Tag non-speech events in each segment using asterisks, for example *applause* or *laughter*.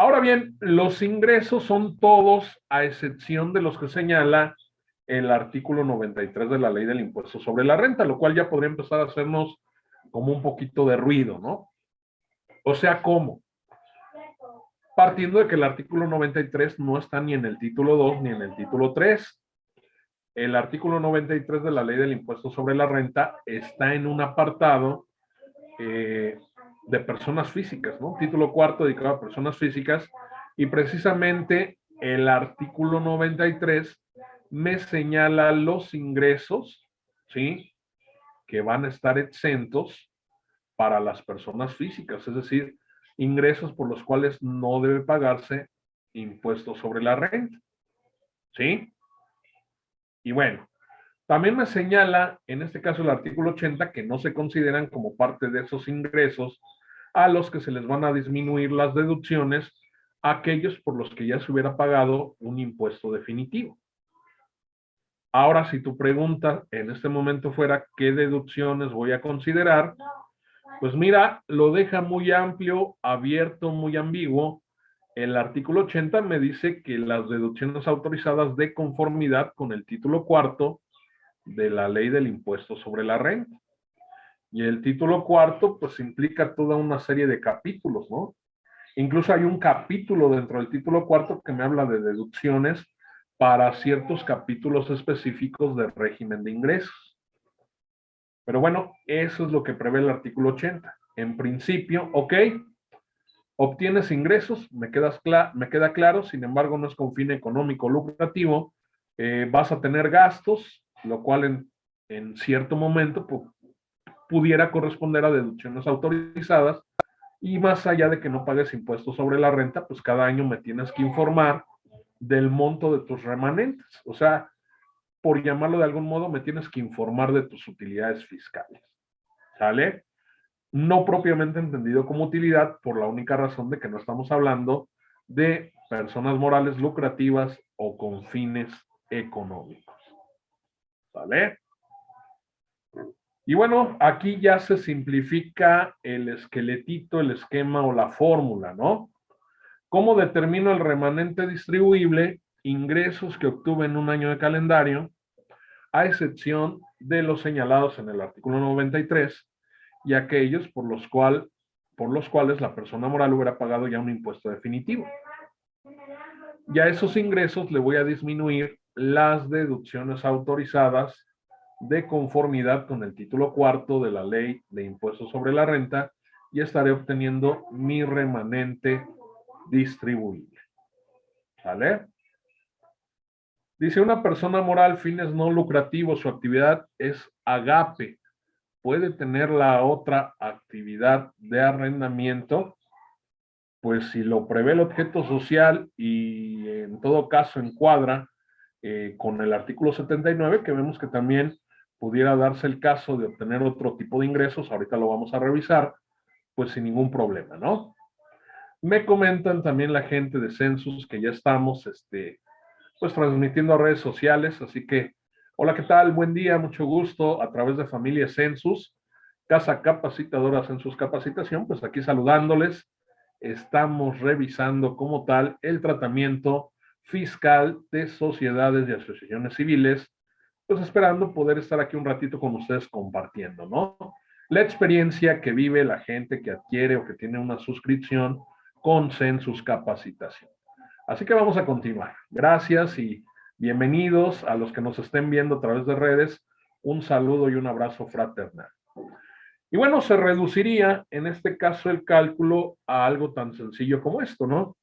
Ahora bien, los ingresos son todos a excepción de los que señala el artículo 93 de la ley del impuesto sobre la renta, lo cual ya podría empezar a hacernos como un poquito de ruido, ¿no? O sea, ¿cómo? Partiendo de que el artículo 93 no está ni en el título 2 ni en el título 3. El artículo 93 de la ley del impuesto sobre la renta está en un apartado eh, de personas físicas, ¿no? Título cuarto dedicado a personas físicas y precisamente el artículo 93 me señala los ingresos, ¿sí? Que van a estar exentos para las personas físicas, es decir, ingresos por los cuales no debe pagarse impuestos sobre la renta. ¿Sí? Y bueno, también me señala, en este caso el artículo 80, que no se consideran como parte de esos ingresos a los que se les van a disminuir las deducciones, aquellos por los que ya se hubiera pagado un impuesto definitivo. Ahora, si tu pregunta en este momento fuera qué deducciones voy a considerar, pues mira, lo deja muy amplio, abierto, muy ambiguo. El artículo 80 me dice que las deducciones autorizadas de conformidad con el título cuarto de la ley del impuesto sobre la renta. Y el título cuarto, pues implica toda una serie de capítulos, ¿no? Incluso hay un capítulo dentro del título cuarto que me habla de deducciones para ciertos capítulos específicos del régimen de ingresos. Pero bueno, eso es lo que prevé el artículo 80. En principio, ok, obtienes ingresos, me, me queda claro, sin embargo no es con fin económico lucrativo, eh, vas a tener gastos, lo cual en, en cierto momento pudiera corresponder a deducciones autorizadas, y más allá de que no pagues impuestos sobre la renta, pues cada año me tienes que informar del monto de tus remanentes. O sea, por llamarlo de algún modo, me tienes que informar de tus utilidades fiscales. ¿Sale? No propiamente entendido como utilidad por la única razón de que no estamos hablando de personas morales lucrativas o con fines económicos. ¿Sale? Y bueno, aquí ya se simplifica el esqueletito, el esquema o la fórmula, ¿no? ¿Cómo determino el remanente distribuible? Ingresos que obtuve en un año de calendario, a excepción de los señalados en el artículo 93 y aquellos por los, cual, por los cuales la persona moral hubiera pagado ya un impuesto definitivo. Y a esos ingresos le voy a disminuir las deducciones autorizadas de conformidad con el título cuarto de la ley de impuestos sobre la renta y estaré obteniendo mi remanente distribuible. ¿Sale? Dice una persona moral, fines no lucrativos, su actividad es agape. ¿Puede tener la otra actividad de arrendamiento? Pues si lo prevé el objeto social y en todo caso encuadra eh, con el artículo 79, que vemos que también pudiera darse el caso de obtener otro tipo de ingresos, ahorita lo vamos a revisar, pues sin ningún problema, ¿no? Me comentan también la gente de Census que ya estamos este, pues transmitiendo a redes sociales, así que hola, ¿qué tal? Buen día, mucho gusto a través de Familia Census, Casa Capacitadora Census Capacitación, pues aquí saludándoles. Estamos revisando como tal el tratamiento fiscal de sociedades y asociaciones civiles, pues esperando poder estar aquí un ratito con ustedes compartiendo, ¿no? La experiencia que vive la gente que adquiere o que tiene una suscripción con Census Capacitación. Así que vamos a continuar. Gracias y bienvenidos a los que nos estén viendo a través de redes. Un saludo y un abrazo fraternal. Y bueno, se reduciría en este caso el cálculo a algo tan sencillo como esto, ¿no?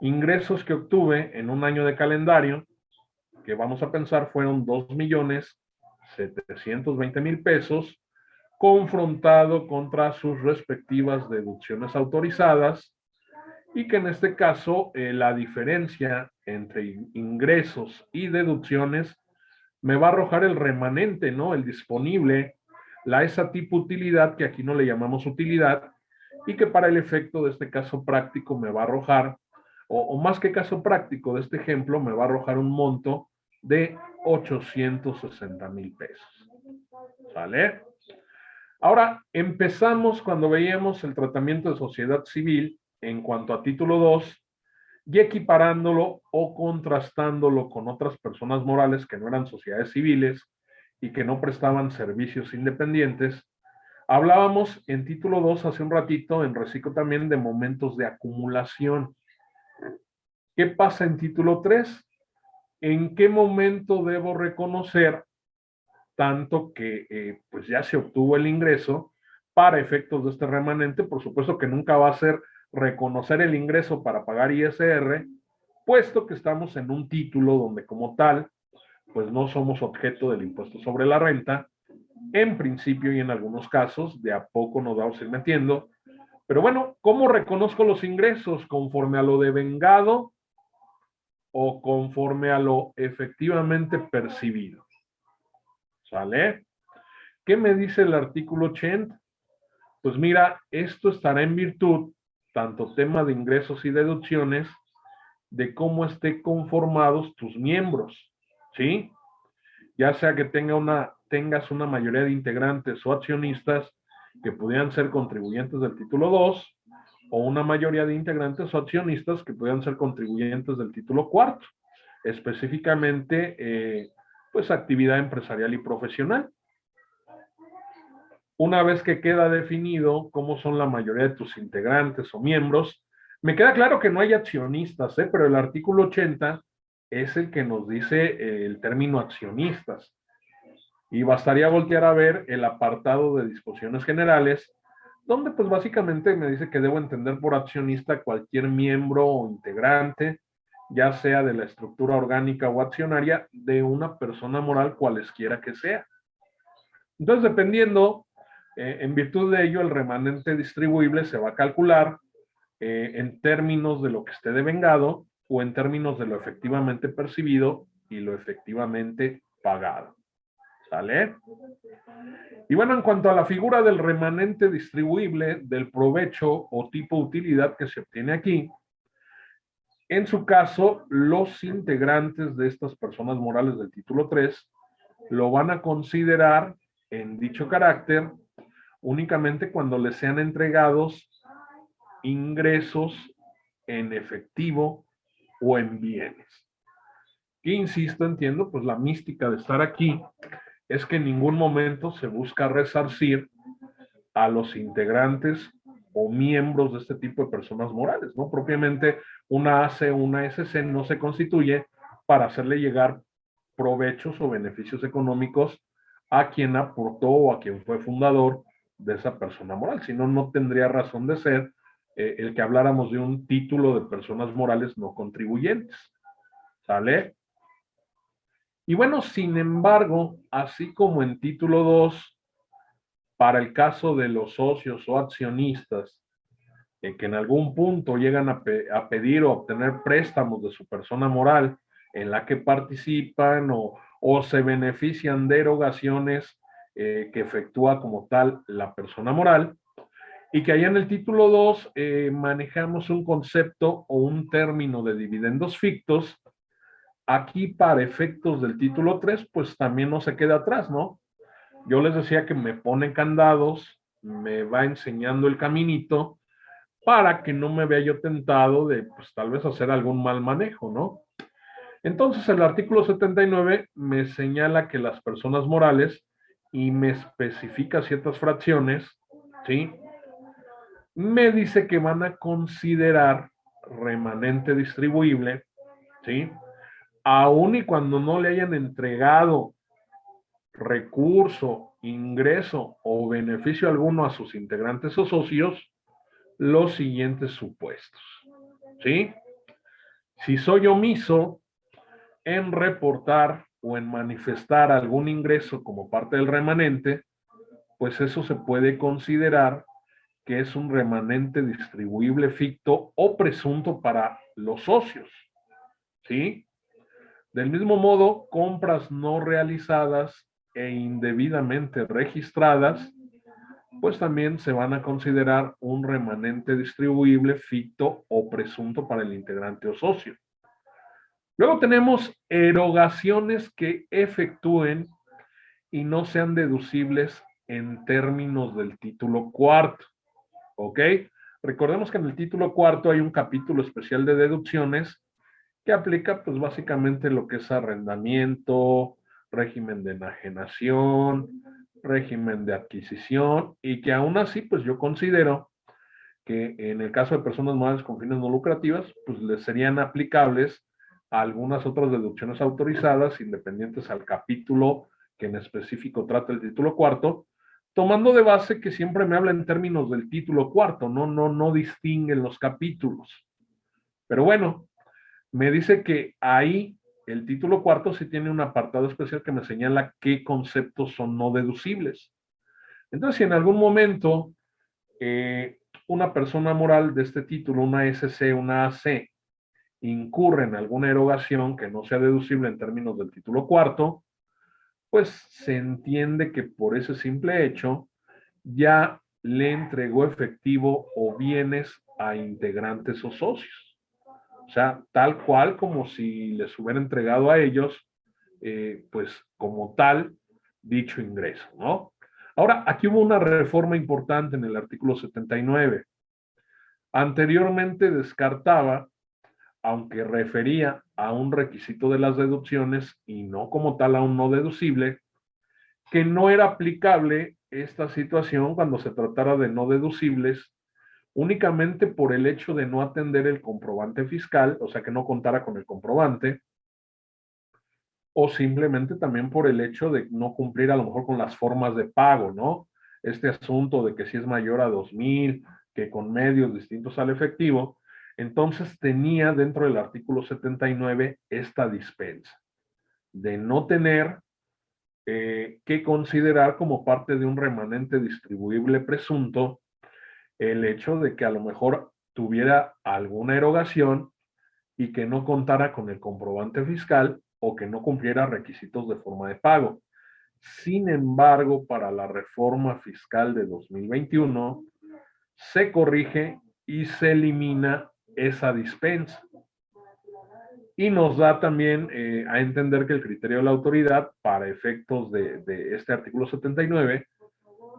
Ingresos que obtuve en un año de calendario, que vamos a pensar fueron 2 millones 720 mil pesos, confrontado contra sus respectivas deducciones autorizadas, y que en este caso eh, la diferencia entre ingresos y deducciones me va a arrojar el remanente, ¿no? El disponible, la esa tipo utilidad que aquí no le llamamos utilidad y que para el efecto de este caso práctico me va a arrojar, o, o más que caso práctico de este ejemplo, me va a arrojar un monto de 860 mil pesos. ¿Vale? Ahora, empezamos cuando veíamos el tratamiento de sociedad civil en cuanto a título 2 y equiparándolo o contrastándolo con otras personas morales que no eran sociedades civiles y que no prestaban servicios independientes. Hablábamos en título 2 hace un ratito, en reciclo también, de momentos de acumulación. ¿Qué pasa en título 3? ¿En qué momento debo reconocer tanto que eh, pues ya se obtuvo el ingreso para efectos de este remanente? Por supuesto que nunca va a ser reconocer el ingreso para pagar ISR, puesto que estamos en un título donde como tal, pues no somos objeto del impuesto sobre la renta, en principio y en algunos casos, de a poco nos vamos a ir metiendo. Pero bueno, ¿cómo reconozco los ingresos? ¿Conforme a lo devengado o conforme a lo efectivamente percibido? ¿Sale? ¿Qué me dice el artículo 80? Pues mira, esto estará en virtud tanto tema de ingresos y deducciones, de cómo esté conformados tus miembros, ¿sí? Ya sea que tenga una, tengas una mayoría de integrantes o accionistas que pudieran ser contribuyentes del título 2, o una mayoría de integrantes o accionistas que pudieran ser contribuyentes del título 4, específicamente, eh, pues actividad empresarial y profesional. Una vez que queda definido cómo son la mayoría de tus integrantes o miembros, me queda claro que no hay accionistas, ¿eh? pero el artículo 80 es el que nos dice eh, el término accionistas. Y bastaría voltear a ver el apartado de disposiciones generales, donde pues básicamente me dice que debo entender por accionista cualquier miembro o integrante, ya sea de la estructura orgánica o accionaria, de una persona moral cualesquiera que sea. Entonces, dependiendo eh, en virtud de ello, el remanente distribuible se va a calcular eh, en términos de lo que esté devengado o en términos de lo efectivamente percibido y lo efectivamente pagado. ¿Sale? Y bueno, en cuanto a la figura del remanente distribuible del provecho o tipo utilidad que se obtiene aquí, en su caso, los integrantes de estas personas morales del título 3 lo van a considerar en dicho carácter únicamente cuando les sean entregados ingresos en efectivo o en bienes. Y insisto, entiendo, pues la mística de estar aquí es que en ningún momento se busca resarcir a los integrantes o miembros de este tipo de personas morales, ¿no? Propiamente una AC una SC no se constituye para hacerle llegar provechos o beneficios económicos a quien aportó o a quien fue fundador de esa persona moral, si no, no tendría razón de ser eh, el que habláramos de un título de personas morales no contribuyentes. ¿Sale? Y bueno, sin embargo, así como en título 2, para el caso de los socios o accionistas, que en algún punto llegan a, a, pedir o obtener préstamos de su persona moral en la que participan o, o se benefician de erogaciones eh, que efectúa como tal la persona moral, y que allá en el título 2 eh, manejamos un concepto o un término de dividendos fictos. Aquí para efectos del título 3, pues también no se queda atrás, ¿no? Yo les decía que me pone candados, me va enseñando el caminito para que no me vea yo tentado de, pues tal vez hacer algún mal manejo, ¿no? Entonces el artículo 79 me señala que las personas morales y me especifica ciertas fracciones, ¿sí? Me dice que van a considerar remanente distribuible, ¿sí? Aún y cuando no le hayan entregado recurso, ingreso o beneficio alguno a sus integrantes o socios, los siguientes supuestos, ¿sí? Si soy omiso en reportar o en manifestar algún ingreso como parte del remanente, pues eso se puede considerar que es un remanente distribuible ficto o presunto para los socios. ¿Sí? Del mismo modo, compras no realizadas e indebidamente registradas, pues también se van a considerar un remanente distribuible ficto o presunto para el integrante o socio. Luego tenemos erogaciones que efectúen y no sean deducibles en términos del título cuarto. ¿Ok? Recordemos que en el título cuarto hay un capítulo especial de deducciones que aplica pues básicamente lo que es arrendamiento, régimen de enajenación, régimen de adquisición y que aún así pues yo considero que en el caso de personas morales con fines no lucrativas pues les serían aplicables a algunas otras deducciones autorizadas independientes al capítulo que en específico trata el título cuarto, tomando de base que siempre me habla en términos del título cuarto, no, no, no distinguen los capítulos. Pero bueno, me dice que ahí el título cuarto sí tiene un apartado especial que me señala qué conceptos son no deducibles. Entonces, si en algún momento eh, una persona moral de este título, una SC, una AC, incurre en alguna erogación que no sea deducible en términos del título cuarto, pues se entiende que por ese simple hecho ya le entregó efectivo o bienes a integrantes o socios. O sea, tal cual como si les hubiera entregado a ellos, eh, pues como tal, dicho ingreso, ¿no? Ahora, aquí hubo una reforma importante en el artículo 79. Anteriormente descartaba, aunque refería a un requisito de las deducciones y no como tal a un no deducible, que no era aplicable esta situación cuando se tratara de no deducibles únicamente por el hecho de no atender el comprobante fiscal, o sea, que no contara con el comprobante, o simplemente también por el hecho de no cumplir a lo mejor con las formas de pago, ¿no? Este asunto de que si es mayor a 2,000, que con medios distintos al efectivo, entonces tenía dentro del artículo 79 esta dispensa de no tener eh, que considerar como parte de un remanente distribuible presunto el hecho de que a lo mejor tuviera alguna erogación y que no contara con el comprobante fiscal o que no cumpliera requisitos de forma de pago. Sin embargo, para la reforma fiscal de 2021, se corrige y se elimina esa dispensa. Y nos da también eh, a entender que el criterio de la autoridad, para efectos de, de este artículo 79,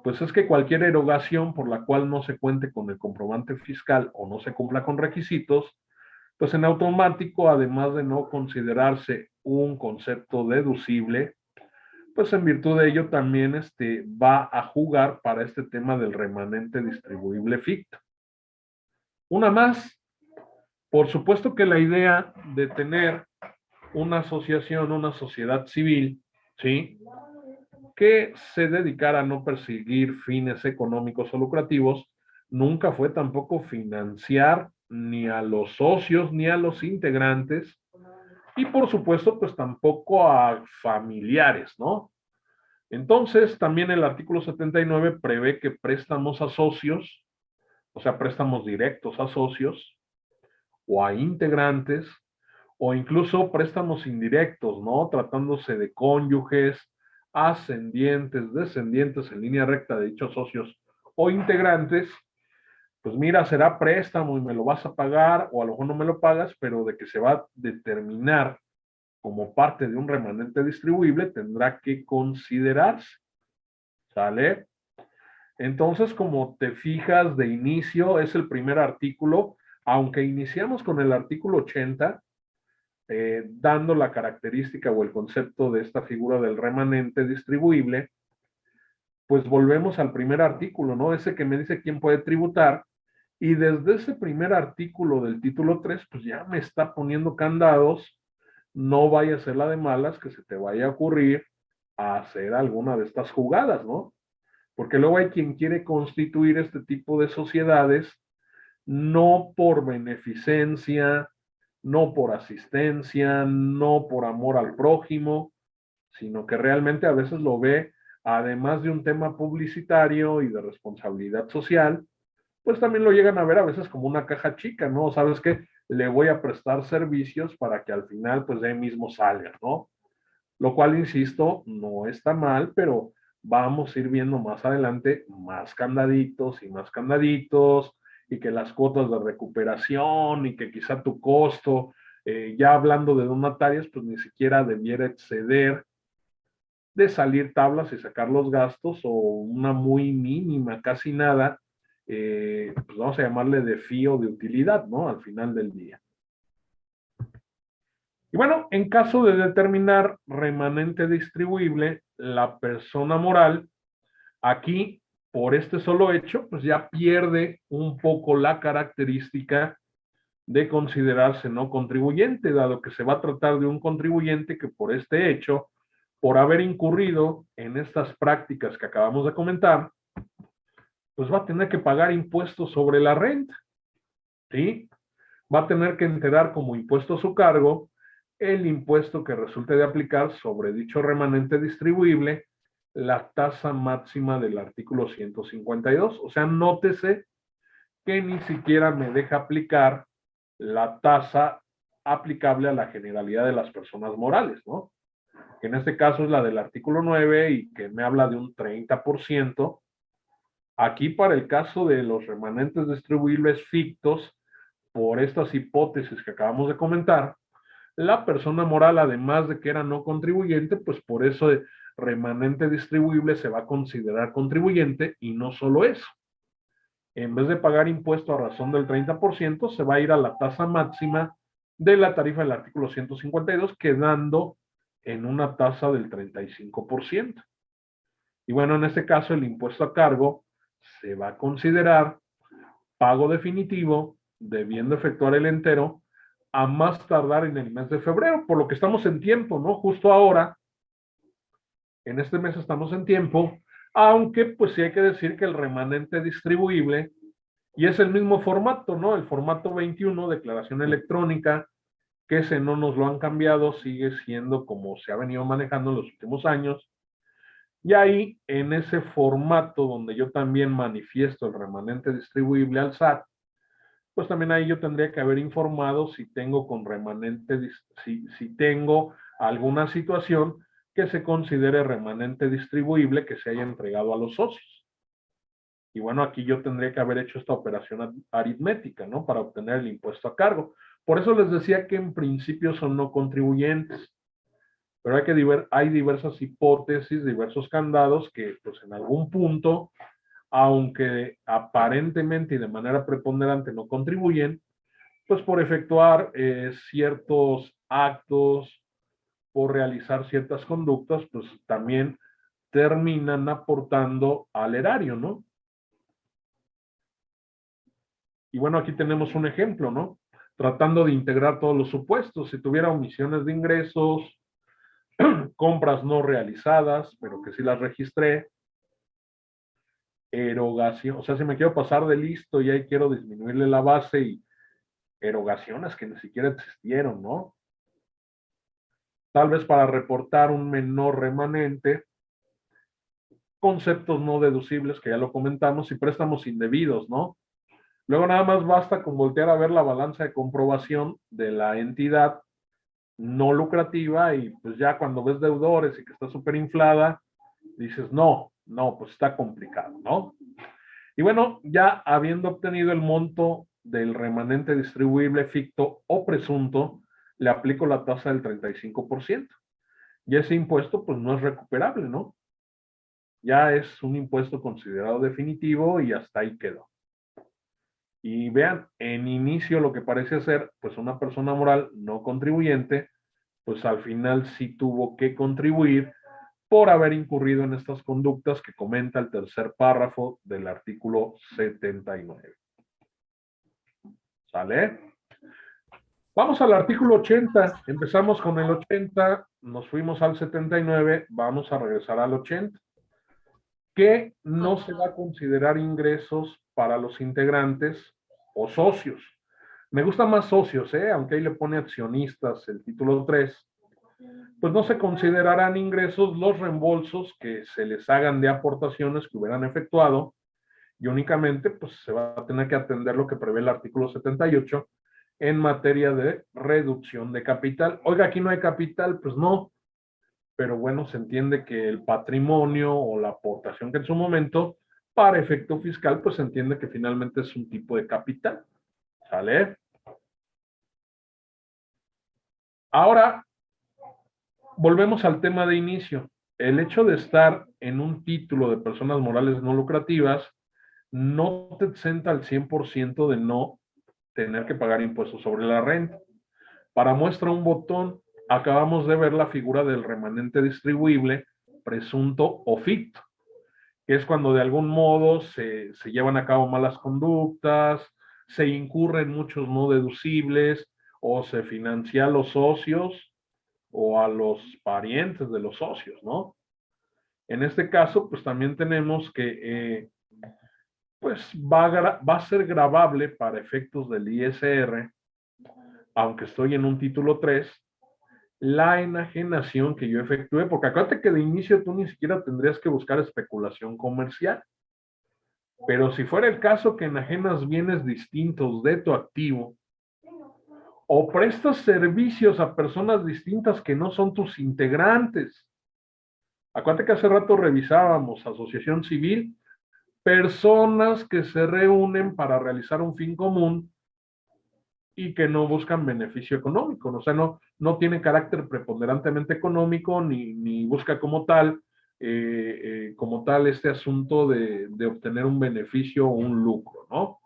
pues es que cualquier erogación por la cual no se cuente con el comprobante fiscal o no se cumpla con requisitos, pues en automático, además de no considerarse un concepto deducible, pues en virtud de ello también este, va a jugar para este tema del remanente distribuible ficto. Una más, por supuesto que la idea de tener una asociación, una sociedad civil, ¿sí? Que se dedicara a no perseguir fines económicos o lucrativos, nunca fue tampoco financiar ni a los socios ni a los integrantes y por supuesto pues tampoco a familiares, ¿no? Entonces también el artículo 79 prevé que préstamos a socios, o sea, préstamos directos a socios o a integrantes o incluso préstamos indirectos, ¿no? Tratándose de cónyuges, ascendientes, descendientes en línea recta de dichos socios o integrantes, pues mira, será préstamo y me lo vas a pagar o a lo mejor no me lo pagas, pero de que se va a determinar como parte de un remanente distribuible tendrá que considerarse. ¿Sale? Entonces, como te fijas de inicio, es el primer artículo, aunque iniciamos con el artículo 80, eh, dando la característica o el concepto de esta figura del remanente distribuible, pues volvemos al primer artículo, ¿no? Ese que me dice quién puede tributar. Y desde ese primer artículo del título 3, pues ya me está poniendo candados. No vaya a ser la de malas que se te vaya a ocurrir a hacer alguna de estas jugadas, ¿no? Porque luego hay quien quiere constituir este tipo de sociedades no por beneficencia, no por asistencia, no por amor al prójimo, sino que realmente a veces lo ve, además de un tema publicitario y de responsabilidad social, pues también lo llegan a ver a veces como una caja chica, ¿no? Sabes que le voy a prestar servicios para que al final pues de ahí mismo salga, ¿no? Lo cual, insisto, no está mal, pero vamos a ir viendo más adelante más candaditos y más candaditos, y que las cuotas de recuperación y que quizá tu costo, eh, ya hablando de donatarias, pues ni siquiera debiera exceder de salir tablas y sacar los gastos o una muy mínima, casi nada, eh, pues vamos a llamarle de fío de utilidad, ¿no? Al final del día. Y bueno, en caso de determinar remanente distribuible, la persona moral, aquí, por este solo hecho, pues ya pierde un poco la característica de considerarse no contribuyente, dado que se va a tratar de un contribuyente que por este hecho, por haber incurrido en estas prácticas que acabamos de comentar, pues va a tener que pagar impuestos sobre la renta. ¿Sí? Va a tener que enterar como impuesto a su cargo el impuesto que resulte de aplicar sobre dicho remanente distribuible la tasa máxima del artículo 152. O sea, nótese que ni siquiera me deja aplicar la tasa aplicable a la generalidad de las personas morales, ¿no? Que en este caso es la del artículo 9 y que me habla de un 30%. Aquí para el caso de los remanentes distribuibles fictos, por estas hipótesis que acabamos de comentar, la persona moral, además de que era no contribuyente, pues por eso remanente distribuible se va a considerar contribuyente y no solo eso. En vez de pagar impuesto a razón del 30%, se va a ir a la tasa máxima de la tarifa del artículo 152, quedando en una tasa del 35%. Y bueno, en este caso el impuesto a cargo se va a considerar pago definitivo, debiendo efectuar el entero a más tardar en el mes de febrero, por lo que estamos en tiempo, ¿no? Justo ahora, en este mes estamos en tiempo, aunque pues sí hay que decir que el remanente distribuible, y es el mismo formato, ¿no? El formato 21, declaración electrónica, que ese no nos lo han cambiado, sigue siendo como se ha venido manejando en los últimos años. Y ahí, en ese formato donde yo también manifiesto el remanente distribuible al SAT, pues también ahí yo tendría que haber informado si tengo con remanente, si, si tengo alguna situación que se considere remanente distribuible que se haya entregado a los socios. Y bueno, aquí yo tendría que haber hecho esta operación aritmética, ¿no? Para obtener el impuesto a cargo. Por eso les decía que en principio son no contribuyentes. Pero hay, que hay diversas hipótesis, diversos candados que pues en algún punto aunque aparentemente y de manera preponderante no contribuyen, pues por efectuar eh, ciertos actos, por realizar ciertas conductas, pues también terminan aportando al erario, ¿no? Y bueno, aquí tenemos un ejemplo, ¿no? Tratando de integrar todos los supuestos. Si tuviera omisiones de ingresos, *clears throat* compras no realizadas, pero que sí las registré, erogación, o sea, si me quiero pasar de listo y ahí quiero disminuirle la base y erogaciones que ni siquiera existieron, ¿no? Tal vez para reportar un menor remanente, conceptos no deducibles, que ya lo comentamos, y préstamos indebidos, ¿no? Luego nada más basta con voltear a ver la balanza de comprobación de la entidad no lucrativa y pues ya cuando ves deudores y que está súper inflada, dices, no, no, pues está complicado, ¿no? Y bueno, ya habiendo obtenido el monto del remanente distribuible ficto o presunto, le aplico la tasa del 35%. Y ese impuesto pues no es recuperable, ¿no? Ya es un impuesto considerado definitivo y hasta ahí quedó. Y vean, en inicio lo que parece ser pues una persona moral no contribuyente, pues al final sí tuvo que contribuir por haber incurrido en estas conductas que comenta el tercer párrafo del artículo 79. ¿Sale? Vamos al artículo 80. Empezamos con el 80, nos fuimos al 79, vamos a regresar al 80. Que no se va a considerar ingresos para los integrantes o socios. Me gusta más socios, ¿eh? aunque ahí le pone accionistas el título 3 pues no se considerarán ingresos los reembolsos que se les hagan de aportaciones que hubieran efectuado y únicamente pues se va a tener que atender lo que prevé el artículo 78 en materia de reducción de capital. Oiga, aquí no hay capital, pues no, pero bueno, se entiende que el patrimonio o la aportación que en su momento, para efecto fiscal, pues se entiende que finalmente es un tipo de capital. ¿Sale? Ahora, volvemos al tema de inicio. El hecho de estar en un título de personas morales no lucrativas no te exenta al 100% de no tener que pagar impuestos sobre la renta. Para muestra un botón, acabamos de ver la figura del remanente distribuible presunto o ficto, que es cuando de algún modo se, se llevan a cabo malas conductas, se incurren muchos no deducibles o se financia a los socios o a los parientes de los socios, ¿no? En este caso, pues también tenemos que, eh, pues va a, va a ser grabable para efectos del ISR, aunque estoy en un título 3, la enajenación que yo efectué, porque acuérdate que de inicio tú ni siquiera tendrías que buscar especulación comercial. Pero si fuera el caso que enajenas bienes distintos de tu activo, o prestas servicios a personas distintas que no son tus integrantes. Acuérdate que hace rato revisábamos asociación civil, personas que se reúnen para realizar un fin común y que no buscan beneficio económico, o sea, no, no tiene carácter preponderantemente económico ni, ni busca como tal, eh, eh, como tal este asunto de, de obtener un beneficio o un lucro, ¿no?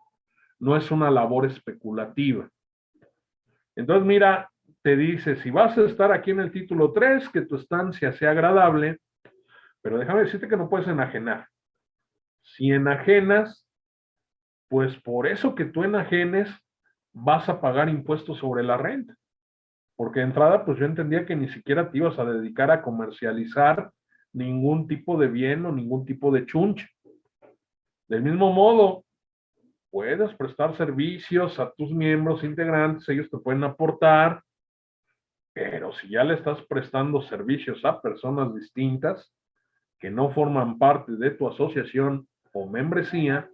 No es una labor especulativa. Entonces, mira, te dice, si vas a estar aquí en el título 3, que tu estancia sea agradable, pero déjame decirte que no puedes enajenar. Si enajenas, pues por eso que tú enajenes, vas a pagar impuestos sobre la renta. Porque de entrada, pues yo entendía que ni siquiera te ibas a dedicar a comercializar ningún tipo de bien o ningún tipo de chunche. Del mismo modo, puedes prestar servicios a tus miembros integrantes, ellos te pueden aportar, pero si ya le estás prestando servicios a personas distintas que no forman parte de tu asociación o membresía,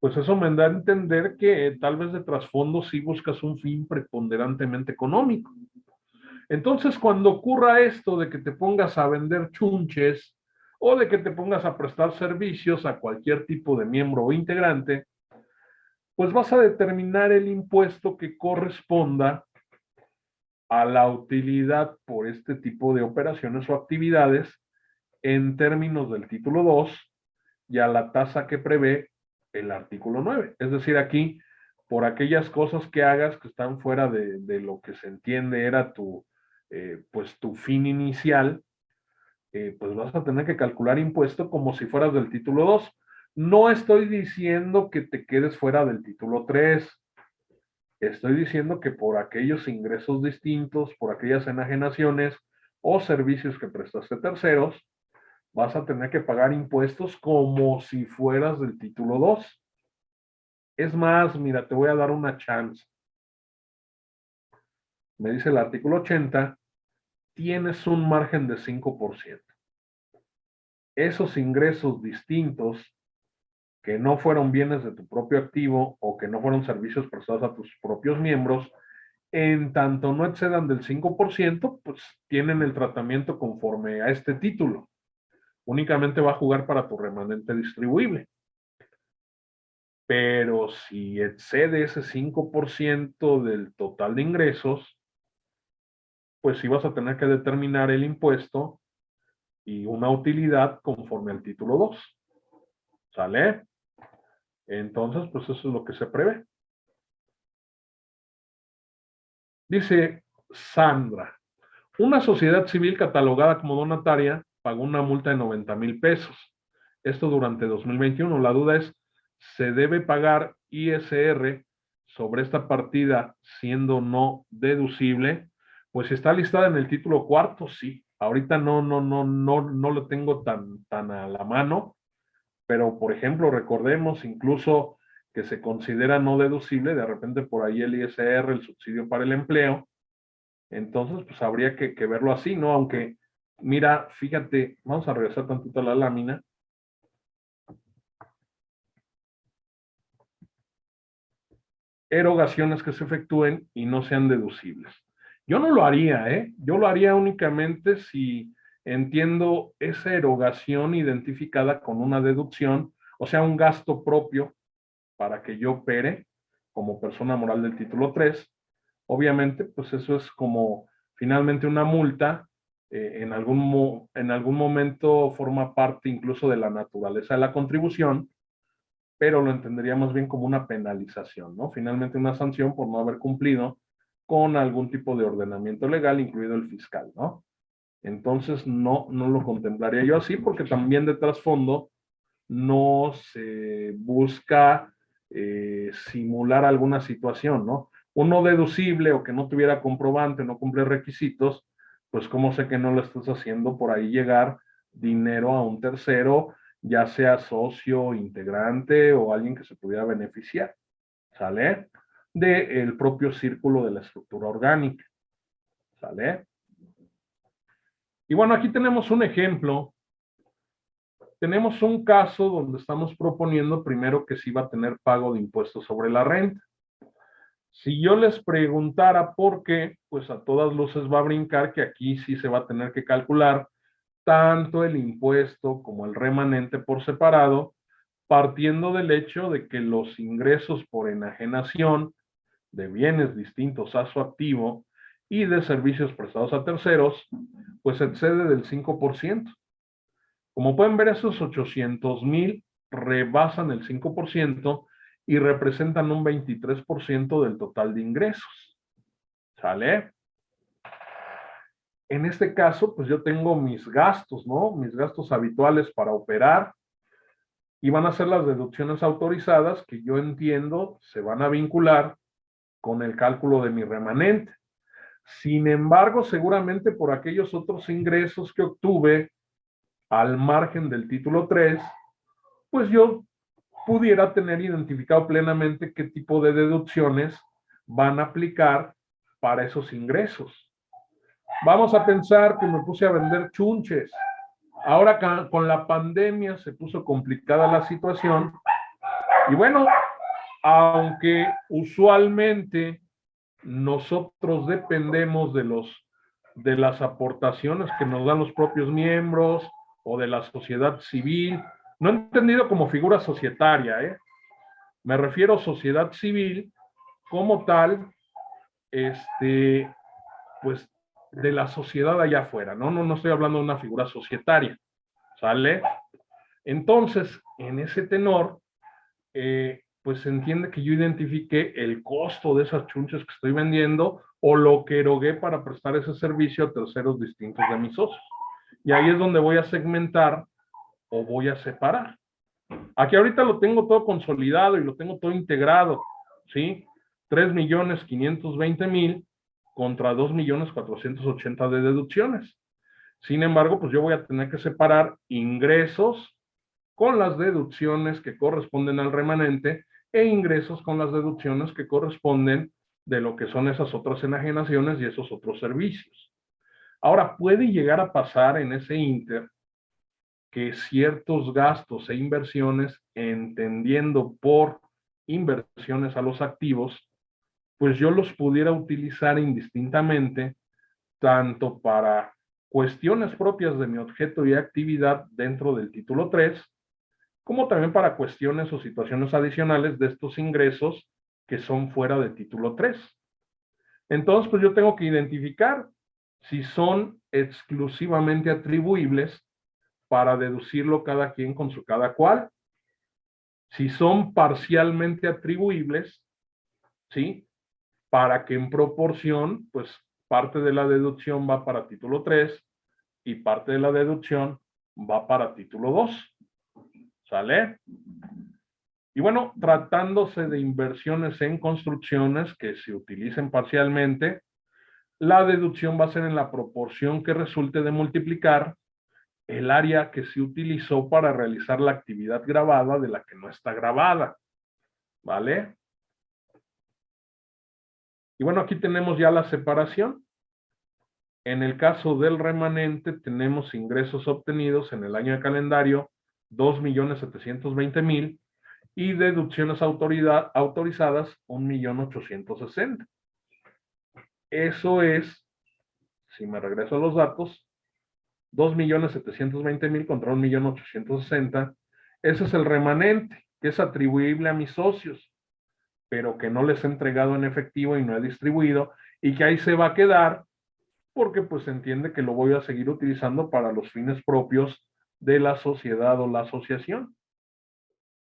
pues eso me da a entender que tal vez de trasfondo sí buscas un fin preponderantemente económico. Entonces, cuando ocurra esto de que te pongas a vender chunches o de que te pongas a prestar servicios a cualquier tipo de miembro o integrante, pues vas a determinar el impuesto que corresponda a la utilidad por este tipo de operaciones o actividades en términos del título 2 y a la tasa que prevé el artículo 9. Es decir, aquí, por aquellas cosas que hagas que están fuera de, lo que se entiende era tu, eh, pues tu fin inicial, eh, pues vas a tener que calcular impuesto como si fueras del título 2. No estoy diciendo que te quedes fuera del título 3. Estoy diciendo que por aquellos ingresos distintos, por aquellas enajenaciones o servicios que prestaste terceros, vas a tener que pagar impuestos como si fueras del título 2. Es más, mira, te voy a dar una chance. Me dice el artículo 80, tienes un margen de 5%. Esos ingresos distintos que no fueron bienes de tu propio activo o que no fueron servicios prestados a tus propios miembros, en tanto no excedan del 5%, pues tienen el tratamiento conforme a este título. Únicamente va a jugar para tu remanente distribuible. Pero si excede ese 5% del total de ingresos, pues sí vas a tener que determinar el impuesto y una utilidad conforme al título 2. ¿Sale? Entonces, pues eso es lo que se prevé. Dice Sandra, una sociedad civil catalogada como donataria pagó una multa de 90 mil pesos. Esto durante 2021. La duda es, ¿se debe pagar ISR sobre esta partida siendo no deducible? Pues está listada en el título cuarto, sí. Ahorita no, no, no, no, no lo tengo tan, tan a la mano, pero por ejemplo, recordemos incluso que se considera no deducible, de repente por ahí el ISR, el subsidio para el empleo, entonces pues habría que, verlo así, ¿no? Aunque, mira, fíjate, vamos a regresar tantito a la lámina. Erogaciones que se efectúen y no sean deducibles. Yo no lo haría, ¿eh? Yo lo haría únicamente si entiendo esa erogación identificada con una deducción, o sea, un gasto propio para que yo opere como persona moral del título 3. Obviamente, pues eso es como finalmente una multa, eh, en, algún en algún momento forma parte incluso de la naturaleza de la contribución, pero lo entendería más bien como una penalización, ¿no? Finalmente una sanción por no haber cumplido con algún tipo de ordenamiento legal, incluido el fiscal, ¿no? Entonces no, no lo contemplaría yo así porque también de trasfondo no se busca eh, simular alguna situación, ¿no? Uno deducible o que no tuviera comprobante, no cumple requisitos, pues cómo sé que no lo estás haciendo por ahí llegar dinero a un tercero, ya sea socio, integrante o alguien que se pudiera beneficiar, ¿sale? Del propio círculo de la estructura orgánica, ¿sale? Y bueno, aquí tenemos un ejemplo. Tenemos un caso donde estamos proponiendo primero que sí va a tener pago de impuestos sobre la renta. Si yo les preguntara por qué, pues a todas luces va a brincar que aquí sí se va a tener que calcular tanto el impuesto como el remanente por separado, partiendo del hecho de que los ingresos por enajenación de bienes distintos a su activo y de servicios prestados a terceros, pues excede del 5%. Como pueden ver, esos 800 mil rebasan el 5% y representan un 23% del total de ingresos. ¿Sale? En este caso, pues yo tengo mis gastos, ¿no? Mis gastos habituales para operar y van a ser las deducciones autorizadas que yo entiendo se van a vincular con el cálculo de mi remanente. Sin embargo, seguramente por aquellos otros ingresos que obtuve al margen del título 3, pues yo pudiera tener identificado plenamente qué tipo de deducciones van a aplicar para esos ingresos. Vamos a pensar que me puse a vender chunches. Ahora con la pandemia se puso complicada la situación. Y bueno, aunque usualmente nosotros dependemos de los de las aportaciones que nos dan los propios miembros o de la sociedad civil, no entendido como figura societaria, ¿eh? me refiero a sociedad civil como tal, este, pues de la sociedad allá afuera, ¿no? No, no estoy hablando de una figura societaria, ¿sale? Entonces, en ese tenor, eh, pues se entiende que yo identifique el costo de esas chunches que estoy vendiendo o lo que erogué para prestar ese servicio a terceros distintos de mis socios. Y ahí es donde voy a segmentar o voy a separar. Aquí ahorita lo tengo todo consolidado y lo tengo todo integrado, ¿sí? 3 millones 520 mil contra 2 millones 480 de deducciones. Sin embargo, pues yo voy a tener que separar ingresos con las deducciones que corresponden al remanente e ingresos con las deducciones que corresponden de lo que son esas otras enajenaciones y esos otros servicios. Ahora, puede llegar a pasar en ese inter que ciertos gastos e inversiones, entendiendo por inversiones a los activos, pues yo los pudiera utilizar indistintamente, tanto para cuestiones propias de mi objeto y actividad dentro del título 3, como también para cuestiones o situaciones adicionales de estos ingresos que son fuera de título 3. Entonces, pues yo tengo que identificar si son exclusivamente atribuibles para deducirlo cada quien con su cada cual. Si son parcialmente atribuibles, ¿sí? Para que en proporción, pues parte de la deducción va para título 3 y parte de la deducción va para título 2. ¿Sale? Y bueno, tratándose de inversiones en construcciones que se utilicen parcialmente, la deducción va a ser en la proporción que resulte de multiplicar el área que se utilizó para realizar la actividad grabada de la que no está grabada. ¿Vale? Y bueno, aquí tenemos ya la separación. En el caso del remanente tenemos ingresos obtenidos en el año de calendario 2.720.000 y deducciones autoridad, autorizadas 1.860. Eso es, si me regreso a los datos, 2.720.000 contra 1.860. Ese es el remanente, que es atribuible a mis socios, pero que no les he entregado en efectivo y no he distribuido, y que ahí se va a quedar, porque pues entiende que lo voy a seguir utilizando para los fines propios de la sociedad o la asociación.